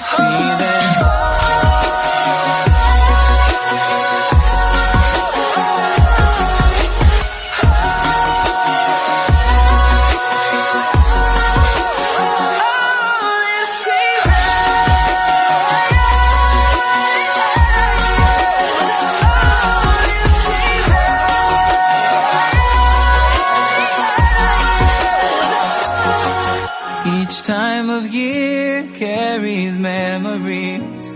season Each time of year carries memories.